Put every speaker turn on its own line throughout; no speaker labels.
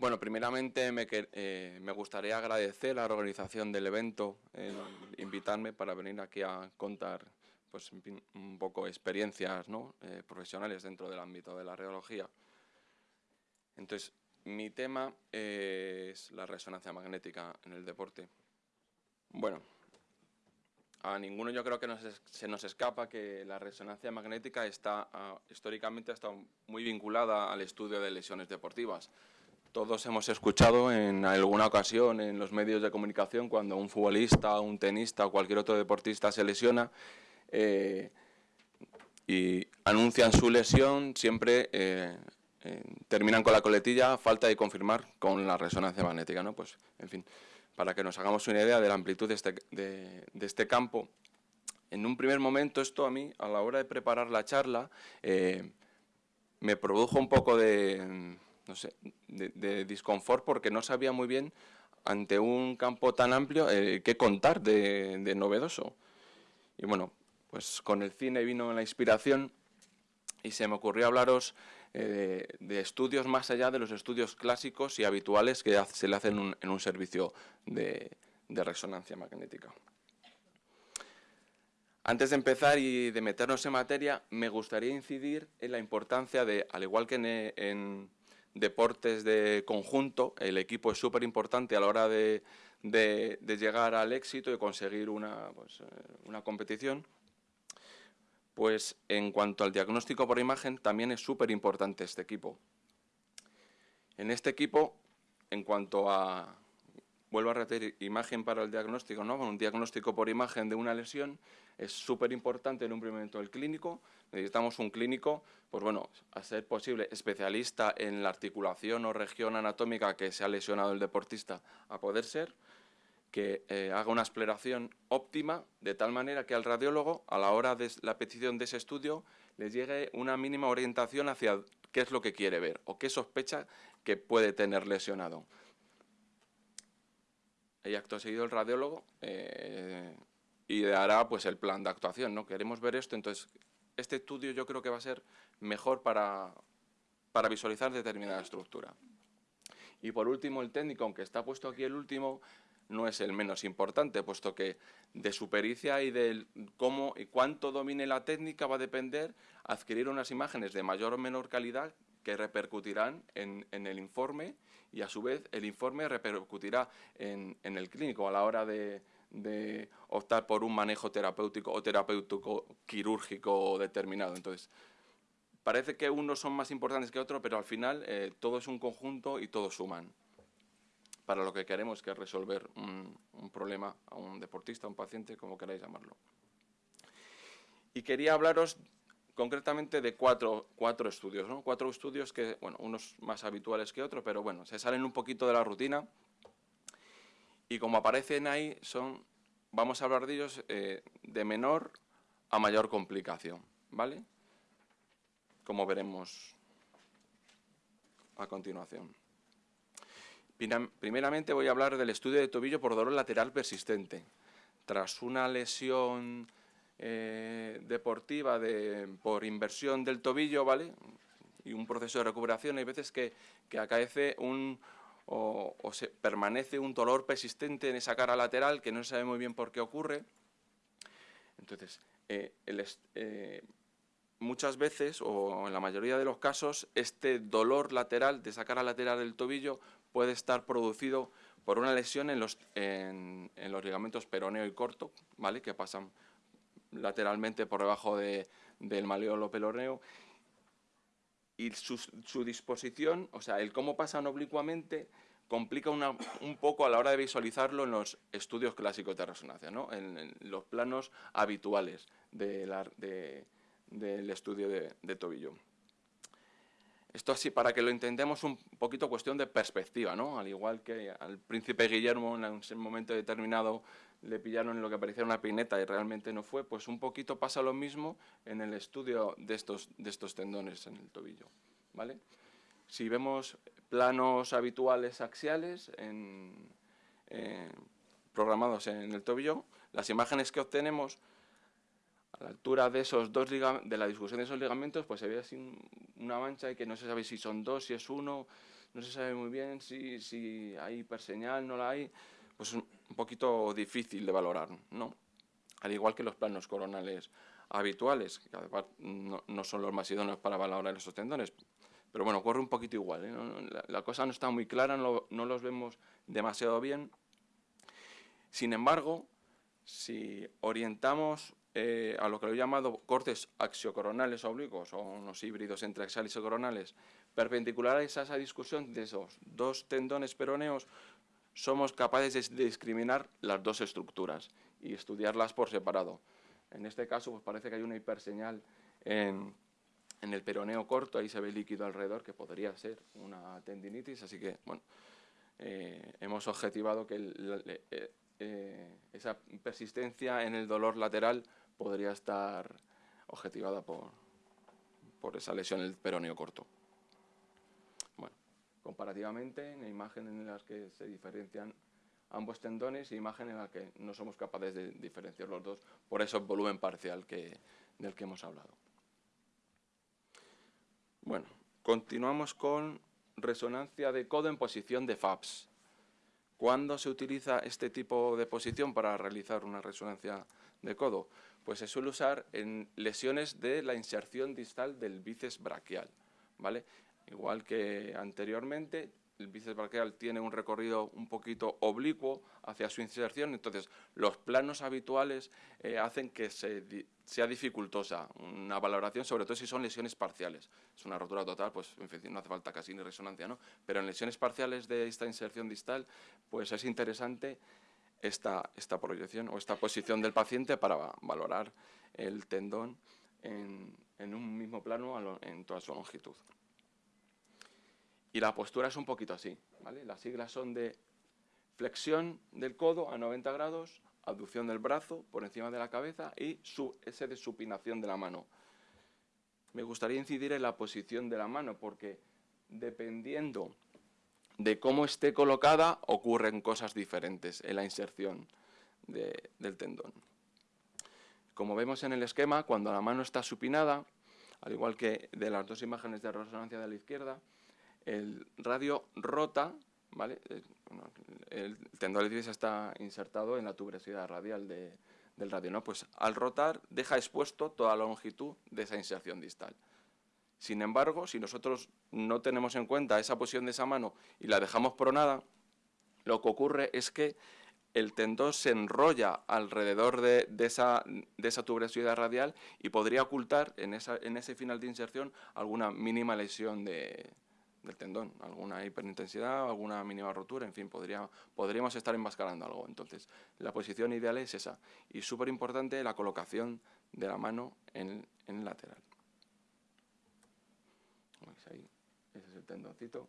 Bueno, primeramente me, eh, me, gustaría agradecer la organización del evento invitarme para venir aquí a contar pues, un poco experiencias. Eh, profesionales dentro del ámbito de la radiología. Entonces, mi tema es la resonancia magnética en el deporte. Bueno, a ninguno yo creo que se nos escapa que la resonancia magnética está ah, históricamente ha muy vinculada al estudio de lesiones deportivas. Todos hemos escuchado en alguna ocasión en los medios de comunicación cuando un futbolista, un tenista o cualquier otro deportista se lesiona eh, y anuncian su lesión, siempre eh, eh, terminan con la coletilla, falta de confirmar con la resonancia magnética. ¿no? Pues, en fin, para que nos hagamos una idea de la amplitud de este, de, este campo, en un primer momento esto a mí, a la hora de preparar la charla, me produjo un poco de no sé, de, de, disconfort porque no sabía muy bien ante un campo tan amplio eh, qué contar de, de, novedoso. Y bueno, pues con el cine vino la inspiración y se me ocurrió hablaros eh, de estudios más allá de los estudios clásicos y habituales que se le hacen en un servicio de, de resonancia magnética. Antes de empezar y de meternos en materia, me gustaría incidir en la importancia de, al igual que en deportes de conjunto, el equipo es súper importante a la hora de, llegar al éxito y conseguir una, pues, eh, una competición. Pues en cuanto al diagnóstico por imagen, también es súper importante este equipo. En este equipo, en cuanto a, vuelvo a repetir, imagen para el diagnóstico, ¿no? un diagnóstico por imagen de una lesión es súper importante en un primer momento el clínico. Necesitamos un clínico, pues bueno, a ser posible, especialista en la articulación o región anatómica que se ha lesionado el deportista, a poder ser, que eh, haga una exploración óptima, de tal manera que al radiólogo, a la hora de la petición de ese estudio, le llegue una mínima orientación hacia qué es lo que quiere ver o qué sospecha que puede tener lesionado. Y acto seguido el radiólogo eh, ideará pues, el plan de actuación. ¿no? Queremos ver esto, entonces este estudio yo creo que va a ser mejor para, para visualizar determinada estructura. Y por último, el técnico, aunque está puesto aquí el último, no es el menos importante, puesto que de su pericia y de cómo y cuánto domine la técnica va a depender adquirir unas imágenes de mayor o menor calidad que repercutirán en, el informe y a su vez el informe repercutirá en, el clínico a la hora de, optar por un manejo terapéutico o terapéutico quirúrgico determinado. Entonces, parece que unos son más importantes que otros, pero al final eh, todo es un conjunto y todos suman para lo que queremos, que es resolver un, un problema a un deportista, a un paciente, como queráis llamarlo. Y quería hablaros concretamente de cuatro, cuatro estudios, ¿no? cuatro estudios que, bueno, unos más habituales que otros, pero bueno, se salen un poquito de la rutina y como aparecen ahí, son, vamos a hablar de ellos eh, de menor a mayor complicación, ¿vale? Como veremos a continuación. Primeramente voy a hablar del estudio de tobillo por dolor lateral persistente. Tras una lesión eh, deportiva de, por inversión del tobillo, ¿vale? Y un proceso de recuperación, hay veces que, que acaece un, o, se permanece un dolor persistente en esa cara lateral que no se sabe muy bien por qué ocurre. Entonces, eh, eh, muchas veces, o en la mayoría de los casos, este dolor lateral de esa cara lateral del tobillo puede estar producido por una lesión en los, en, los ligamentos peroneo y corto, ¿vale? que pasan lateralmente por debajo de, del maleolo pelorneo y su, disposición, o sea, el cómo pasan oblicuamente complica un poco a la hora de visualizarlo en los estudios clásicos de resonancia, ¿no? en, los planos habituales de del estudio de tobillo. Esto así, para que lo entendamos un poquito cuestión de perspectiva, ¿no? Al igual que al príncipe Guillermo en un momento determinado le pillaron en lo que parecía una pineta y realmente no fue, pues un poquito pasa lo mismo en el estudio de estos, de estos tendones en el tobillo, ¿vale? Si vemos planos habituales axiales eh, programados en el tobillo, las imágenes que obtenemos a la altura de esos dos de la discusión de esos ligamentos, pues se ve así una mancha y que no se sabe si son dos, si es uno, no se sabe muy bien si, si hay hiperseñal, no la hay, pues es un poquito difícil de valorar, ¿no? Al igual que los planos coronales habituales, que además no, son los más idóneos para valorar esos tendones, pero bueno, ocurre un poquito igual, ¿eh? la, cosa no está muy clara, no, no los vemos demasiado bien. Sin embargo, si orientamos eh, a lo que lo he llamado cortes axiocoronales oblicuos o unos híbridos entre axiales y coronales perpendiculares a esa discusión de esos dos tendones peroneos, somos capaces de discriminar las dos estructuras y estudiarlas por separado. En este caso, pues parece que hay una hiperseñal en, el peroneo corto, ahí se ve líquido alrededor, que podría ser una tendinitis, así que, bueno, eh, hemos objetivado que eh, eh, esa persistencia en el dolor lateral podría estar objetivada por, por esa lesión en el peroneo corto. Comparativamente, en imágenes en las que se diferencian ambos tendones y imagen en la que no somos capaces de diferenciar los dos por ese volumen parcial del que hemos hablado. Bueno, continuamos con resonancia de codo en posición de FAPS. ¿Cuándo se utiliza este tipo de posición para realizar una resonancia de codo? Pues se suele usar en lesiones de la inserción distal del bíceps braquial. ¿vale? Igual que anteriormente, el bíceps braquial tiene un recorrido un poquito oblicuo hacia su inserción, entonces los planos habituales eh, hacen que sea dificultosa una valoración, sobre todo si son lesiones parciales. Es una rotura total, pues no hace falta casi ni resonancia, ¿no? Pero en lesiones parciales de esta inserción distal, pues es interesante esta, esta proyección o esta posición del paciente para valorar el tendón en, en un mismo plano en toda su longitud. Y la postura es un poquito así. Las siglas son de flexión del codo a 90 grados, abducción del brazo por encima de la cabeza y su, ese de supinación de la mano. Me gustaría incidir en la posición de la mano porque dependiendo de cómo esté colocada ocurren cosas diferentes en la inserción del tendón. Como vemos en el esquema, cuando la mano está supinada, al igual que de las dos imágenes de resonancia de la izquierda, el radio rota, ¿vale? Eh, el tendón del está insertado en la tuberosidad radial del radio, ¿no? Pues al rotar deja expuesto toda la longitud de esa inserción distal. Sin embargo, si nosotros no tenemos en cuenta esa posición de esa mano y la dejamos pronada, lo que ocurre es que el tendón se enrolla alrededor de, esa, de tuberosidad radial y podría ocultar en ese final de inserción alguna mínima lesión de, del tendón, alguna hiperintensidad, alguna mínima rotura, en fin, podría, podríamos estar enmascarando algo. Entonces, la posición ideal es esa. Y súper importante la colocación de la mano en, el lateral. Ahí? Ese es el tendoncito.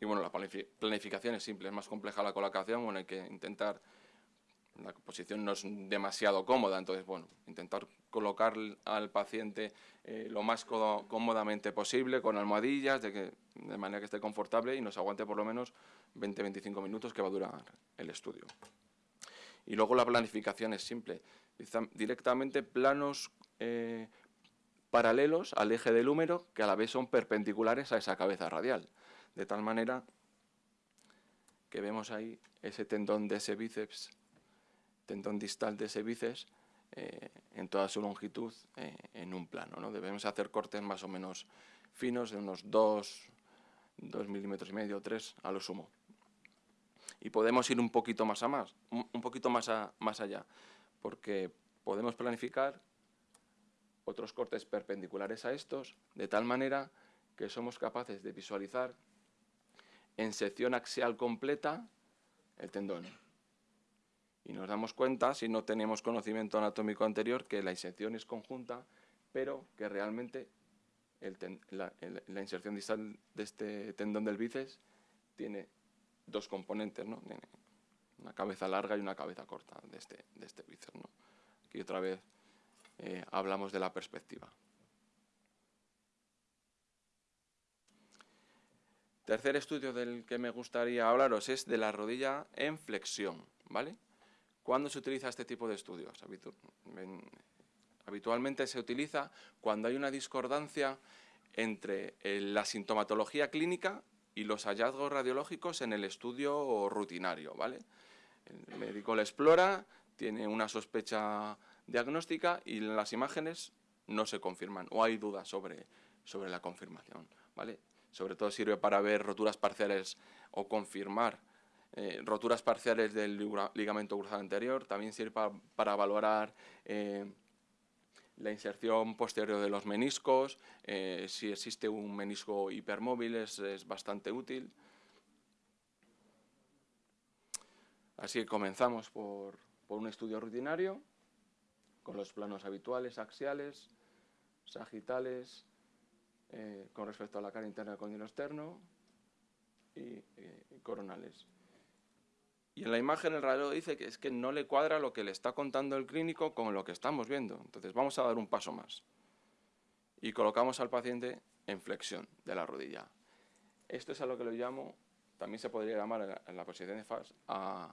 Y bueno, la planificación es simple, es más compleja la colocación, bueno, hay que intentar la posición no es demasiado cómoda, entonces, bueno, intentar colocar al paciente eh, lo más cómodamente posible, con almohadillas, de, que, de manera que esté confortable y nos aguante por lo menos 20-25 minutos que va a durar el estudio. Y luego la planificación es simple, directamente planos eh, paralelos al eje del húmero que a la vez son perpendiculares a esa cabeza radial, de tal manera que vemos ahí ese tendón de ese bíceps tendón distal de ese eh, en toda su longitud eh, en un plano. ¿no? Debemos hacer cortes más o menos finos de unos 2, 2 milímetros y medio, 3 a lo sumo. Y podemos ir un poquito más, a más, un poquito más, más allá, porque podemos planificar otros cortes perpendiculares a estos, de tal manera que somos capaces de visualizar en sección axial completa el tendón. Y nos damos cuenta, si no tenemos conocimiento anatómico anterior, que la inserción es conjunta, pero que realmente la, inserción distal de este tendón del bíceps tiene dos componentes, ¿no? una cabeza larga y una cabeza corta de este, de este bíceps. ¿no? Aquí otra vez eh, hablamos de la perspectiva. Tercer estudio del que me gustaría hablaros es de la rodilla en flexión, ¿vale? ¿Cuándo se utiliza este tipo de estudios? habitualmente se utiliza cuando hay una discordancia entre eh, la sintomatología clínica y los hallazgos radiológicos en el estudio rutinario, ¿vale? El médico lo explora, tiene una sospecha diagnóstica y las imágenes no se confirman o hay dudas sobre, sobre la confirmación, ¿vale? Sobre todo sirve para ver roturas parciales o confirmar eh, roturas parciales del ligamento cruzado anterior, también sirve para, valorar eh, la inserción posterior de los meniscos, eh, si existe un menisco hipermóvil es, bastante útil. Así que comenzamos por, por, un estudio rutinario, con los planos habituales, axiales, sagitales, con respecto a la cara interna del cóndilo externo y coronales. Y en la imagen el radio dice que es que no le cuadra lo que le está contando el clínico con lo que estamos viendo. Entonces vamos a dar un paso más. Y colocamos al paciente en flexión de la rodilla. Esto es a lo que lo llamo, también se podría llamar en la, posición de FAS, a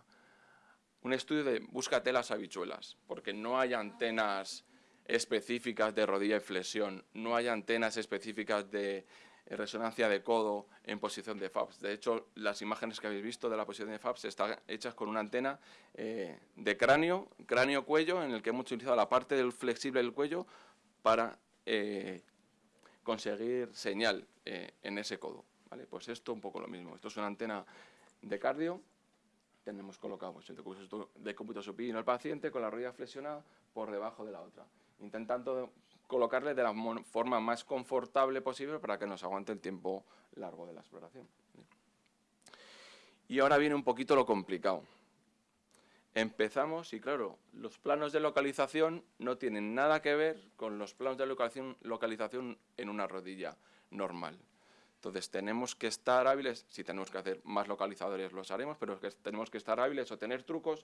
un estudio de búscate las habichuelas, porque no hay antenas específicas de rodilla y flexión, no hay antenas específicas de resonancia de codo en posición de FABS. De hecho, las imágenes que habéis visto de la posición de FABS están hechas con una antena eh, de cráneo, cráneo-cuello, en el que hemos utilizado la parte del flexible del cuello para eh, conseguir señal eh, en ese codo. ¿vale? Pues esto un poco lo mismo. Esto es una antena de cardio. Tenemos colocado pues, el de cómputo supino al paciente con la rodilla flexionada por debajo de la otra, intentando colocarle de la forma más confortable posible para que nos aguante el tiempo largo de la exploración. Y ahora viene un poquito lo complicado. Empezamos y claro, los planos de localización no tienen nada que ver con los planos de localización, localización en una rodilla normal. Entonces tenemos que estar hábiles, si tenemos que hacer más localizadores los haremos, pero tenemos que estar hábiles o tener trucos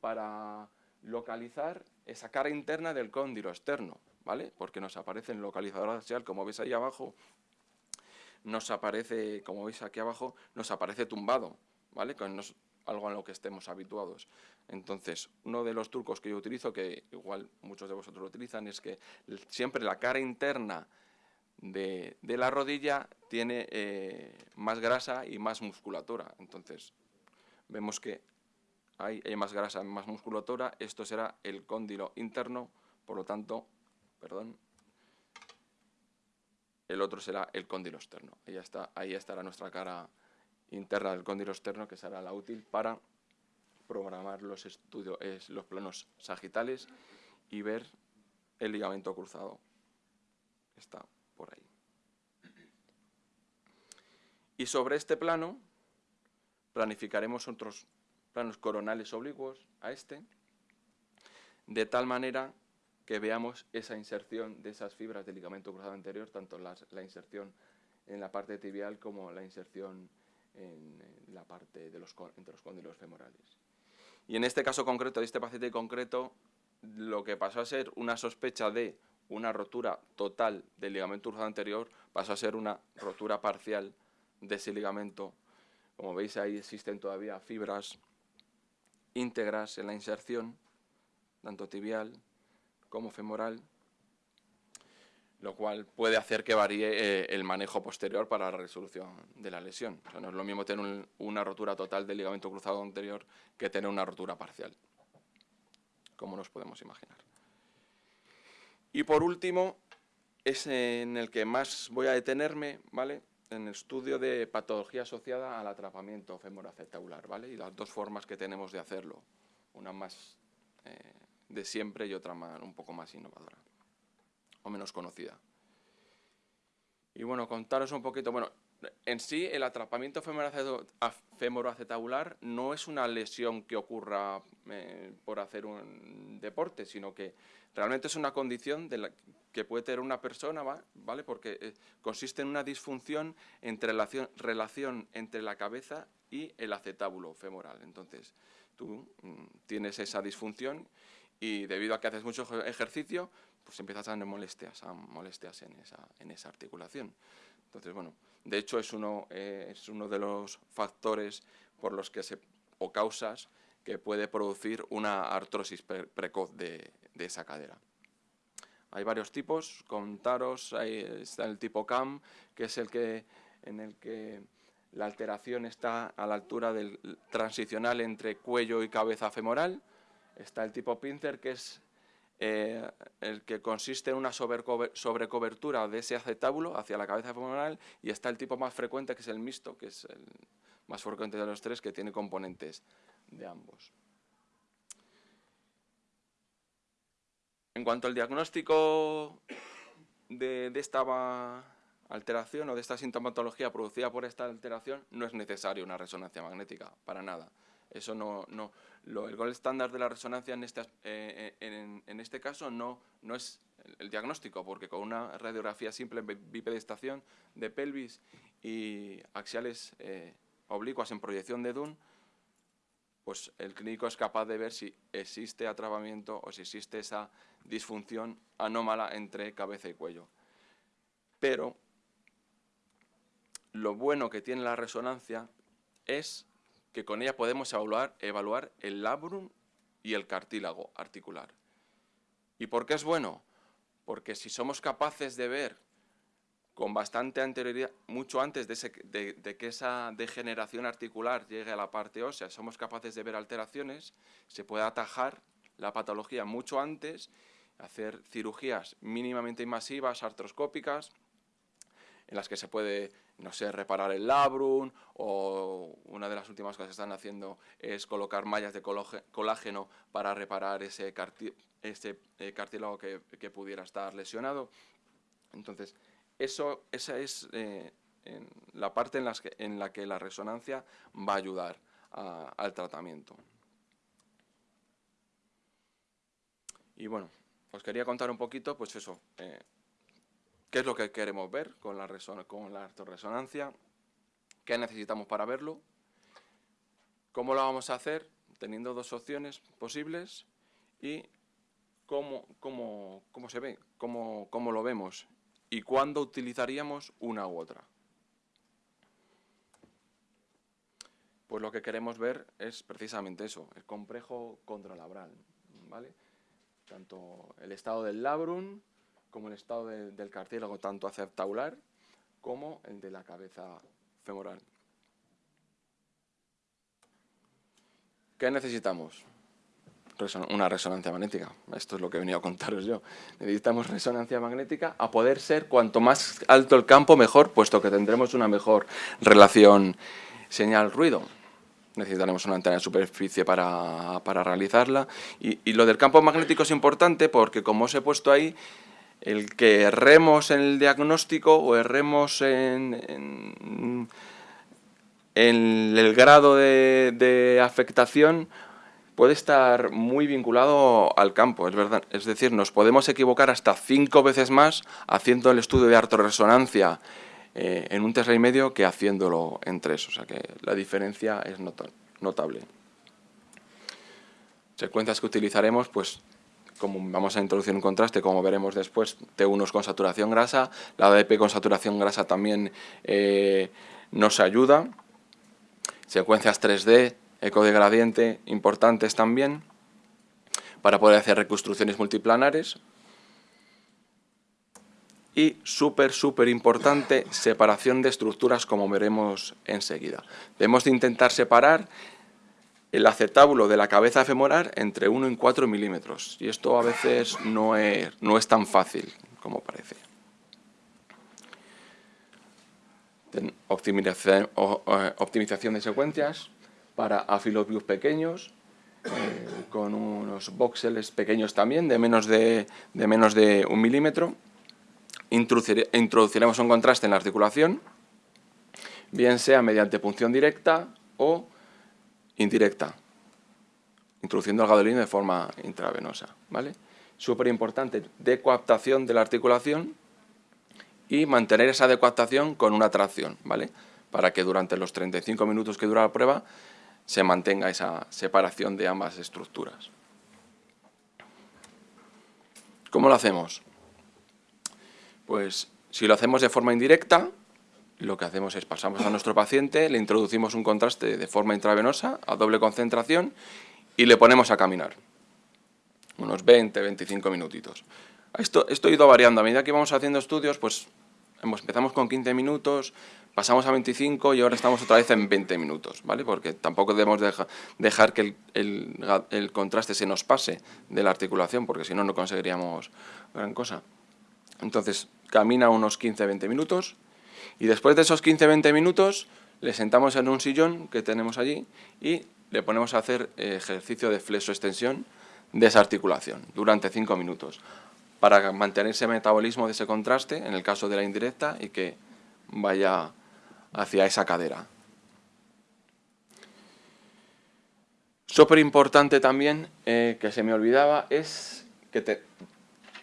para localizar esa cara interna del cóndilo externo. ¿Vale? Porque nos aparece en el localizador axial, como veis ahí abajo, nos aparece, como veis aquí abajo, nos aparece tumbado, ¿vale? Con algo a lo que estemos habituados. Entonces, uno de los trucos que yo utilizo, que igual muchos de vosotros lo utilizan, es que siempre la cara interna de, la rodilla tiene eh, más grasa y más musculatura. Entonces, vemos que hay, más grasa, más musculatura, esto será el cóndilo interno, por lo tanto, perdón, el otro será el cóndilo externo. Ahí, está, ahí estará nuestra cara interna del cóndilo externo, que será la útil para programar los, estudios, los planos sagitales y ver el ligamento cruzado. Está por ahí. Y sobre este plano planificaremos otros planos coronales oblicuos a este, de tal manera que veamos esa inserción de esas fibras del ligamento cruzado anterior, tanto la inserción en la parte tibial como la inserción en, la parte de los, entre los cóndilos femorales. Y en este caso concreto, de este paciente concreto, lo que pasó a ser una sospecha de una rotura total del ligamento cruzado anterior pasó a ser una rotura parcial de ese ligamento. Como veis ahí existen todavía fibras íntegras en la inserción, tanto tibial como femoral, lo cual puede hacer que varíe eh, el manejo posterior para la resolución de la lesión. no es lo mismo tener una rotura total del ligamento cruzado anterior que tener una rotura parcial, como nos podemos imaginar. Y por último, es en el que más voy a detenerme, ¿vale? en el estudio de patología asociada al atrapamiento femoroacetabular, ¿vale? y las dos formas que tenemos de hacerlo, una más eh, de siempre y otra más, un poco más innovadora o menos conocida. Y bueno, contaros un poquito, bueno, en sí el atrapamiento femoroacetabular no es una lesión que ocurra eh, por hacer un deporte, sino que realmente es una condición que puede tener una persona, ¿vale? Porque eh, consiste en una disfunción entre la relación entre la cabeza y el acetábulo femoral. Entonces, tú mm, tienes esa disfunción y debido a que haces mucho ejercicio, pues empiezas a tener molestias, a molestias en esa, en esa articulación. Entonces, bueno, de hecho es uno, eh, es uno de los factores por los que se, o causas que puede producir una artrosis precoz de, de, esa cadera. Hay varios tipos, contaros, ahí está el tipo CAM, que es el que en el que la alteración está a la altura del transicional entre cuello y cabeza femoral. Está el tipo Pincer, que es eh, el que consiste en una sobrecobertura de ese acetábulo hacia la cabeza femoral. Y está el tipo más frecuente, que es el mixto, que es el más frecuente de los tres, que tiene componentes de ambos. En cuanto al diagnóstico de, de esta alteración o de esta sintomatología producida por esta alteración, no es necesario una resonancia magnética, para nada. Eso no, no el gol estándar de la resonancia en este, eh, en, en este caso no, no es el, diagnóstico, porque con una radiografía simple bipedestación de pelvis y axiales eh, oblicuas en proyección de Dunn, pues el clínico es capaz de ver si existe atrapamiento o si existe esa disfunción anómala entre cabeza y cuello. Pero lo bueno que tiene la resonancia es que con ella podemos evaluar, el labrum y el cartílago articular. ¿Y por qué es bueno? Porque si somos capaces de ver con bastante anterioridad, mucho antes de, de, que esa degeneración articular llegue a la parte ósea, somos capaces de ver alteraciones, se puede atajar la patología mucho antes, hacer cirugías mínimamente invasivas, artroscópicas, en las que se puede, no sé, reparar el labrum o una de las últimas cosas que están haciendo es colocar mallas de colágeno para reparar ese, eh, cartílago que, pudiera estar lesionado. Entonces, eso, esa es eh, la parte en, en, la que la resonancia va a ayudar al tratamiento. Y bueno, os quería contar un poquito, pues eso, eh, qué es lo que queremos ver con la, con resonancia, qué necesitamos para verlo, cómo lo vamos a hacer, teniendo dos opciones posibles y cómo, cómo, cómo se ve, cómo, cómo lo vemos y cuándo utilizaríamos una u otra. Pues lo que queremos ver es precisamente eso, el complejo contralabral, ¿vale? Tanto el estado del labrum como el estado del cartílago, tanto aceptaular como el de la cabeza femoral. ¿Qué necesitamos? una resonancia magnética. Esto es lo que he venido a contaros yo. Necesitamos resonancia magnética a poder ser cuanto más alto el campo mejor, puesto que tendremos una mejor relación señal-ruido. Necesitaremos una antena de superficie para, realizarla. Y, y, lo del campo magnético es importante porque, como os he puesto ahí, el que erremos en el diagnóstico o erremos en, el grado de, afectación puede estar muy vinculado al campo, es verdad. Es decir, nos podemos equivocar hasta cinco veces más haciendo el estudio de artoresonancia eh, en un tercer y medio que haciéndolo en tres. O sea que la diferencia es notable. Secuencias que utilizaremos, pues como vamos a introducir un contraste, como veremos después, T1 con saturación grasa, la ADP con saturación grasa también eh, nos ayuda, secuencias 3D, eco de gradiente, importantes también, para poder hacer reconstrucciones multiplanares, y súper, súper importante, separación de estructuras, como veremos enseguida. Debemos de intentar separar el acetábulo de la cabeza femoral entre 1 y 4 milímetros. Y esto a veces no es, no es tan fácil como parece. Optimización, de secuencias para afilobius pequeños, eh, con unos voxeles pequeños también, de menos de, de menos de un milímetro. Introduciremos un contraste en la articulación, bien sea mediante punción directa o indirecta, introduciendo el gadolino de forma intravenosa. ¿vale? Súper importante, decoaptación de la articulación y mantener esa decoaptación con una tracción, ¿vale? para que durante los 35 minutos que dura la prueba se mantenga esa separación de ambas estructuras. ¿Cómo lo hacemos? Pues si lo hacemos de forma indirecta, lo que hacemos es pasamos a nuestro paciente, le introducimos un contraste de forma intravenosa a doble concentración y le ponemos a caminar. Unos 20, 25 minutitos. Esto, esto ha ido variando. A medida que íbamos haciendo estudios, pues empezamos con 15 minutos, pasamos a 25 y ahora estamos otra vez en 20 minutos, ¿vale? Porque tampoco debemos dejar que el, contraste se nos pase de la articulación, porque si no, no conseguiríamos gran cosa. Entonces, camina unos 15-20 minutos y después de esos 15-20 minutos le sentamos en un sillón que tenemos allí y le ponemos a hacer ejercicio de flexo-extensión de esa articulación durante 5 minutos para mantener ese metabolismo de ese contraste en el caso de la indirecta y que vaya hacia esa cadera. Súper importante también, eh, que se me olvidaba, es que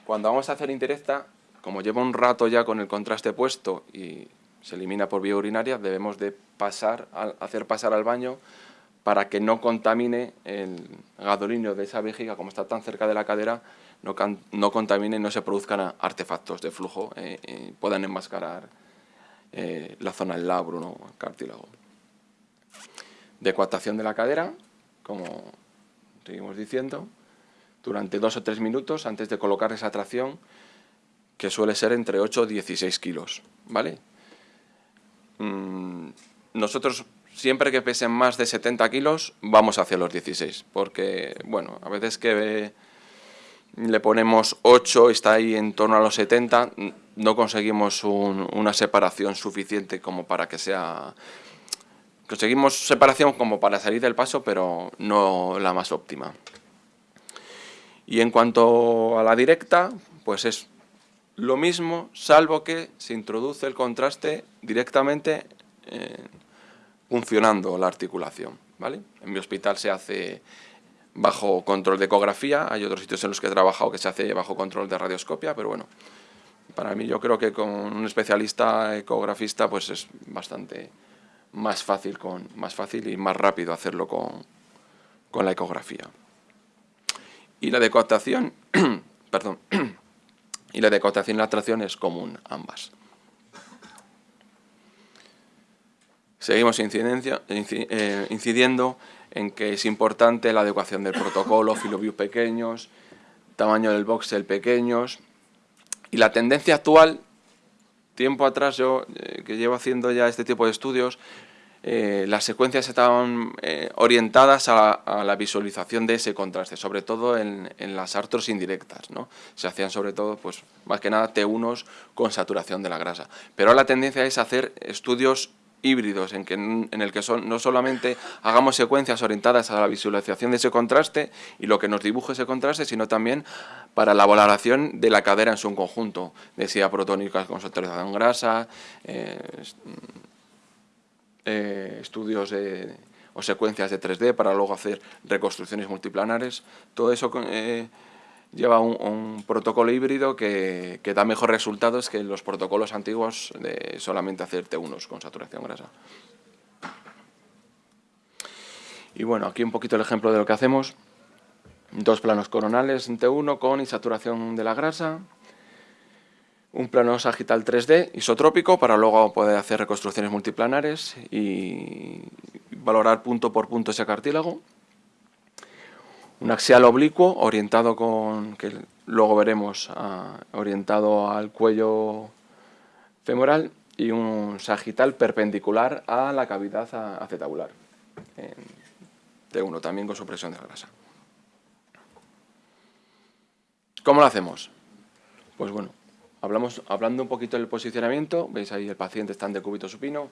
cuando vamos a hacer indirecta, como lleva un rato ya con el contraste puesto y se elimina por vía urinaria, debemos de pasar, hacer pasar al baño para que no contamine el gadolinio de esa vejiga, como está tan cerca de la cadera, no, no contamine no se produzcan artefactos de flujo eh, y puedan enmascarar eh, la zona del labro, ¿no? el cartílago. Decoatación de la cadera, como seguimos diciendo, durante dos o tres minutos antes de colocar esa tracción, que suele ser entre 8 y 16 kilos, ¿vale? Mm, nosotros siempre que pesen más de 70 kilos vamos hacia los 16, porque, bueno, a veces que le ponemos 8 y está ahí en torno a los 70, no conseguimos una separación suficiente como para que sea... Conseguimos separación como para salir del paso, pero no la más óptima. Y en cuanto a la directa, pues es lo mismo, salvo que se introduce el contraste directamente eh, funcionando la articulación. ¿vale? En mi hospital se hace bajo control de ecografía, hay otros sitios en los que he trabajado que se hace bajo control de radioscopia, pero bueno, para mí yo creo que con un especialista ecografista pues es bastante más fácil, con, más fácil y más rápido hacerlo con, con la ecografía. Y la decotación, perdón, y la decotación y la tracción es común ambas. Seguimos eh, incidiendo en que es importante la adecuación del protocolo, filoviews pequeños, tamaño del voxel pequeños, y la tendencia actual, tiempo atrás yo, eh, que llevo haciendo ya este tipo de estudios, eh, las secuencias estaban eh, orientadas a, la visualización de ese contraste, sobre todo en, las artros indirectas. ¿no? Se hacían sobre todo, pues más que nada, T1s con saturación de la grasa. Pero la tendencia es hacer estudios híbridos en, que, en el que son, no solamente hagamos secuencias orientadas a la visualización de ese contraste y lo que nos dibuje ese contraste, sino también para la valoración de la cadera en su conjunto, decía protónicas con saturación grasa, eh, eh, estudios o secuencias de 3D para luego hacer reconstrucciones multiplanares, todo eso... Eh, lleva un, protocolo híbrido que, da mejores resultados que los protocolos antiguos de solamente hacer T1 con saturación grasa. Y bueno, aquí un poquito el ejemplo de lo que hacemos. Dos planos coronales en T1 con insaturación de la grasa. Un plano sagital 3D isotrópico para luego poder hacer reconstrucciones multiplanares y valorar punto por punto ese cartílago un axial oblicuo orientado con, que luego veremos, ah, orientado al cuello femoral y un sagital perpendicular a la cavidad acetabular, de uno también con supresión de grasa. ¿Cómo lo hacemos? Pues bueno, hablamos, hablando un poquito del posicionamiento, veis ahí el paciente está en decúbito supino,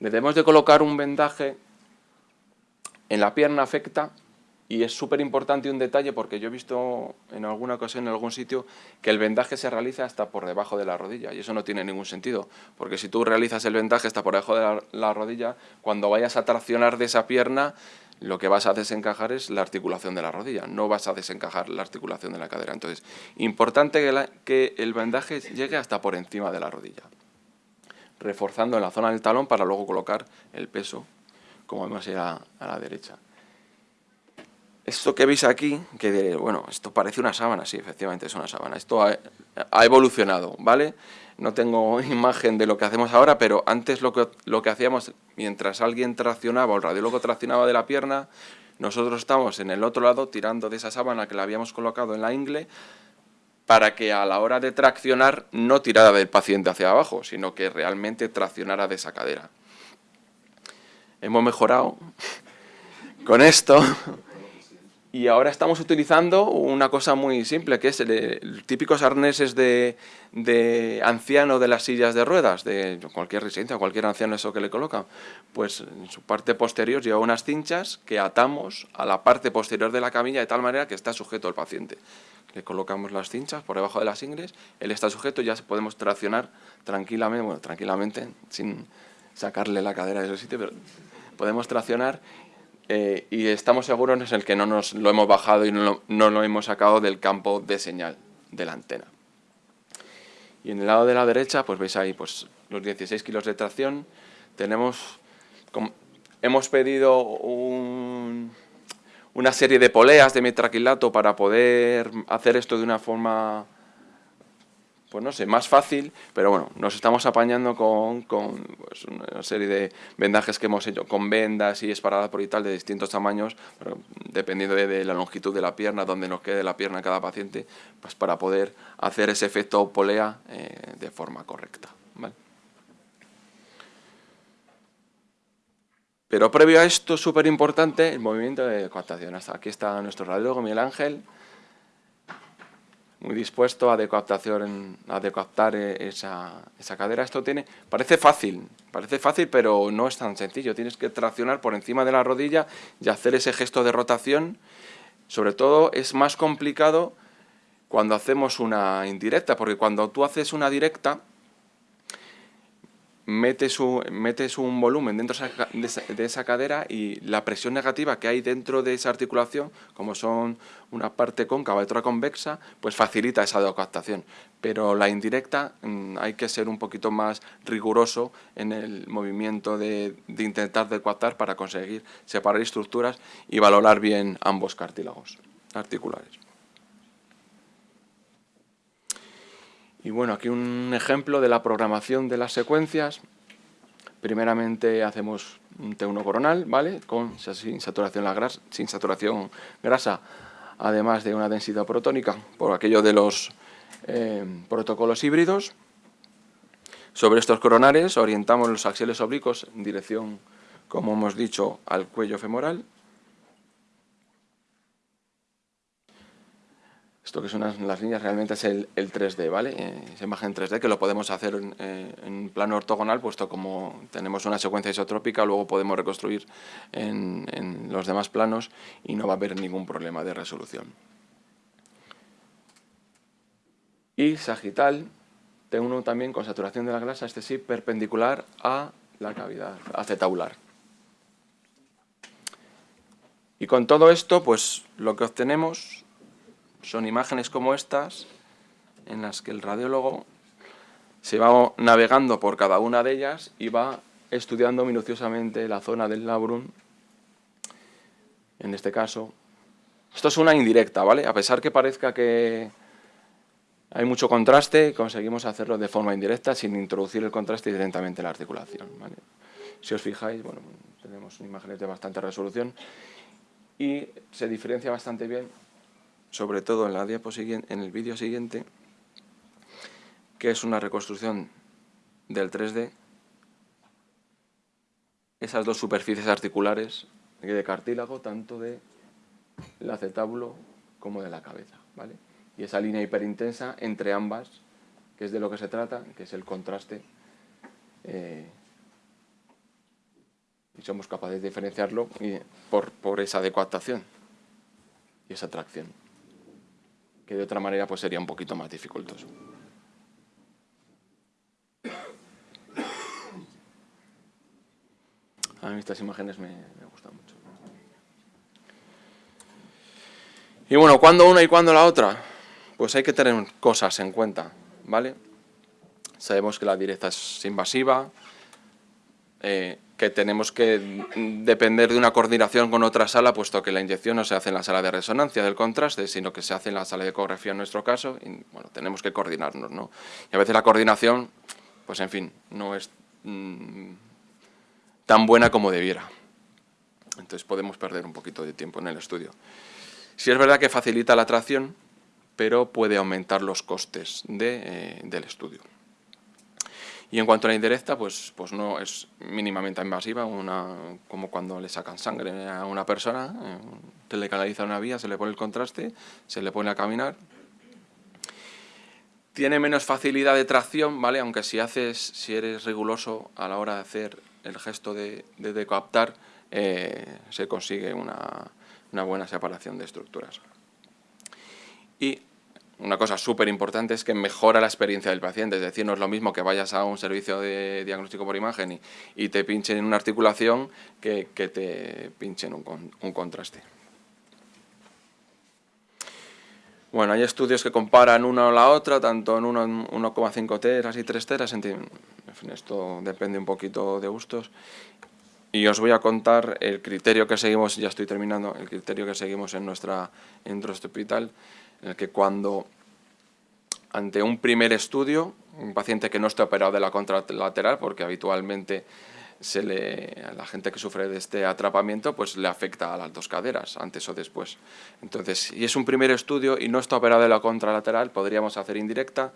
debemos de colocar un vendaje en la pierna afecta y es súper importante un detalle porque yo he visto en alguna ocasión en algún sitio que el vendaje se realiza hasta por debajo de la rodilla y eso no tiene ningún sentido porque si tú realizas el vendaje hasta por debajo de la, rodilla, cuando vayas a traccionar de esa pierna lo que vas a desencajar es la articulación de la rodilla, no vas a desencajar la articulación de la cadera. Entonces, importante que, el vendaje llegue hasta por encima de la rodilla, reforzando en la zona del talón para luego colocar el peso, como vemos a la derecha. Esto que veis aquí, que bueno, esto parece una sábana, sí, efectivamente es una sábana. Esto ha, evolucionado, ¿vale? No tengo imagen de lo que hacemos ahora, pero antes lo que, lo que hacíamos, mientras alguien traccionaba o el radiólogo traccionaba de la pierna, nosotros estamos en el otro lado tirando de esa sábana que la habíamos colocado en la ingle para que a la hora de traccionar no tirara del paciente hacia abajo, sino que realmente traccionara de esa cadera. Hemos mejorado con esto y ahora estamos utilizando una cosa muy simple, que es el, típicos arneses de, anciano de las sillas de ruedas, de cualquier residencia, cualquier anciano eso que le colocan. Pues en su parte posterior lleva unas cinchas que atamos a la parte posterior de la camilla de tal manera que está sujeto el paciente. Le colocamos las cinchas por debajo de las ingles, él está sujeto y ya podemos traccionar tranquilamente, bueno, tranquilamente, sin sacarle la cadera de ese sitio, pero podemos traccionar eh, y estamos seguros en el que no nos lo hemos bajado y no lo, hemos sacado del campo de señal de la antena. Y en el lado de la derecha, pues veis ahí pues, los 16 kilos de tracción. Tenemos, hemos pedido una serie de poleas de metraquilato para poder hacer esto de una forma pues no sé, más fácil, pero bueno, nos estamos apañando con, pues, una serie de vendajes que hemos hecho, con vendas y esparadas por y tal de distintos tamaños, dependiendo de, la longitud de la pierna, donde nos quede la pierna cada paciente, pues para poder hacer ese efecto polea eh, de forma correcta. Pero previo a esto, súper importante, el movimiento de coaptación. Hasta aquí está nuestro radiólogo Miguel Ángel, muy dispuesto a a decoaptar e, esa, esa cadera. Esto tiene, parece fácil, parece fácil, pero no es tan sencillo. Tienes que traccionar por encima de la rodilla y hacer ese gesto de rotación. Sobre todo es más complicado cuando hacemos una indirecta, porque cuando tú haces una directa, metes un, metes un volumen dentro de esa, cadera y la presión negativa que hay dentro de esa articulación, como son una parte cóncava y otra convexa, pues facilita esa decoaptación. Pero la indirecta mm, hay que ser un poquito más riguroso en el movimiento de, de intentar decoaptar para conseguir separar estructuras y valorar bien ambos cartílagos articulares. Y bueno, aquí un ejemplo de la programación de las secuencias. Primeramente hacemos un T1 coronal, ¿vale? Con, sin, saturación la grasa, sin saturación grasa, además de una densidad protónica, por aquello de los eh, protocolos híbridos. Sobre estos coronales orientamos los axiales oblicuos en dirección, como hemos dicho, al cuello femoral Esto que son las, líneas realmente es el, 3D, ¿vale? Eh, esa imagen 3D que lo podemos hacer en, eh, plano ortogonal, puesto como tenemos una secuencia isotrópica, luego podemos reconstruir en, los demás planos y no va a haber ningún problema de resolución. Y sagital, T1 también con saturación de la grasa, este sí, perpendicular a la cavidad acetabular. Y con todo esto, pues lo que obtenemos son imágenes como estas, en las que el radiólogo se va navegando por cada una de ellas y va estudiando minuciosamente la zona del labrum, en este caso. Esto es una indirecta, ¿vale? A pesar que parezca que hay mucho contraste, conseguimos hacerlo de forma indirecta sin introducir el contraste directamente en la articulación, Si os fijáis, bueno, tenemos imágenes de bastante resolución y se diferencia bastante bien sobre todo en, la en el vídeo siguiente, que es una reconstrucción del 3D, esas dos superficies articulares de cartílago, tanto de acetábulo como de la cabeza. ¿vale? Y esa línea hiperintensa entre ambas, que es de lo que se trata, que es el contraste, eh, y somos capaces de diferenciarlo por, esa adecuación y esa tracción que de otra manera pues sería un poquito más dificultoso. A mí estas imágenes me, gustan mucho. Y bueno, ¿cuándo una y cuándo la otra? Pues hay que tener cosas en cuenta, ¿vale? Sabemos que la directa es invasiva, eh, que tenemos que depender de una coordinación con otra sala, puesto que la inyección no se hace en la sala de resonancia del contraste, sino que se hace en la sala de ecografía en nuestro caso, y bueno, tenemos que coordinarnos, ¿no? Y a veces la coordinación, pues en fin, no es mm, tan buena como debiera. Entonces podemos perder un poquito de tiempo en el estudio. Si es verdad que facilita la tracción, pero puede aumentar los costes de, del estudio. Y en cuanto a la indirecta, pues, pues no es mínimamente invasiva, una, como cuando le sacan sangre a una persona, eh, se le canaliza una vía, se le pone el contraste, se le pone a caminar. Tiene menos facilidad de tracción, ¿vale? Aunque si haces, si eres riguroso a la hora de hacer el gesto de, de eh, se consigue una, una buena separación de estructuras. Y una cosa súper importante es que mejora la experiencia del paciente, es decir, no es lo mismo que vayas a un servicio de diagnóstico por imagen y, te pinchen en una articulación que, te pinchen un, un contraste. Bueno, hay estudios que comparan una o la otra, tanto en 1,5 teras y 3 teras, en fin, esto depende un poquito de gustos. Y os voy a contar el criterio que seguimos, ya estoy terminando, el criterio que seguimos en, nuestra, en nuestro hospital, en el que cuando ante un primer estudio, un paciente que no esté operado de la contralateral, porque habitualmente se le, a la gente que sufre de este atrapamiento pues le afecta a las dos caderas, antes o después. Entonces, si es un primer estudio y no está operado de la contralateral, podríamos hacer indirecta.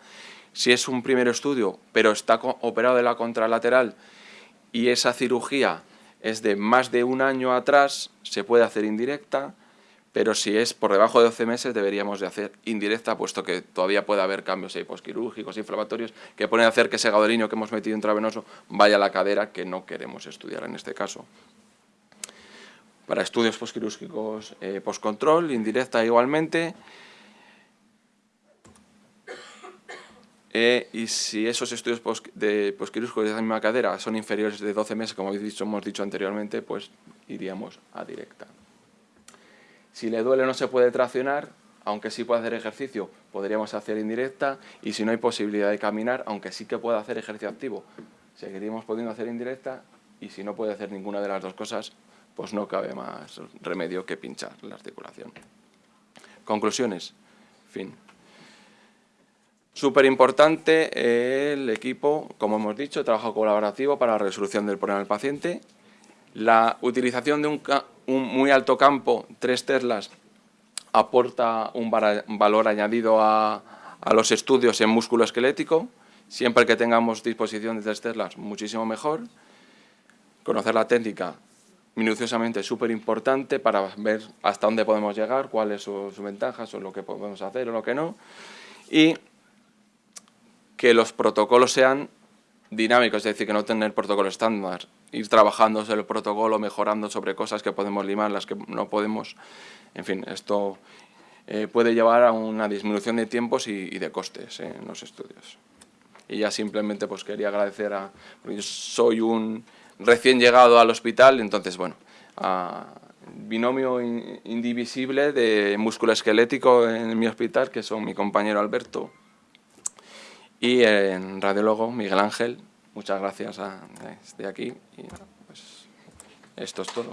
Si es un primer estudio, pero está operado de la contralateral y esa cirugía es de más de un año atrás, se puede hacer indirecta pero si es por debajo de 12 meses deberíamos de hacer indirecta, puesto que todavía puede haber cambios posquirúrgicos, inflamatorios, que pueden hacer que ese gadolinio que hemos metido intravenoso vaya a la cadera, que no queremos estudiar en este caso. Para estudios posquirúrgicos eh, postcontrol, indirecta igualmente, eh, y si esos estudios de posquirúrgicos de la misma cadera son inferiores de 12 meses, como hemos dicho anteriormente, pues iríamos a directa. Si le duele no se puede traccionar, aunque sí puede hacer ejercicio, podríamos hacer indirecta, y si no hay posibilidad de caminar, aunque sí que pueda hacer ejercicio activo, seguiríamos pudiendo hacer indirecta, y si no puede hacer ninguna de las dos cosas, pues no cabe más remedio que pinchar la articulación. Conclusiones. Fin. Súper importante el equipo, como hemos dicho, trabajo colaborativo para la resolución del problema del paciente. La utilización de un, muy alto campo, tres Teslas, aporta un valor añadido a, los estudios en músculo esquelético. Siempre que tengamos disposición de tres Teslas, muchísimo mejor. Conocer la técnica minuciosamente es súper importante para ver hasta dónde podemos llegar, cuáles son sus ventajas, o lo que podemos hacer o lo que no. Y que los protocolos sean dinámicos, es decir, que no tener protocolo estándar, ir trabajando sobre el protocolo, mejorando sobre cosas que podemos limar, las que no podemos, en fin, esto eh, puede llevar a una disminución de tiempos y, de costes en los estudios. Y ya simplemente pues quería agradecer a, yo soy un recién llegado al hospital, entonces bueno, a binomio indivisible de músculo esquelético en mi hospital, que son mi compañero Alberto, y en radiólogo Miguel Ángel, muchas gracias a, desde aquí y pues esto es todo.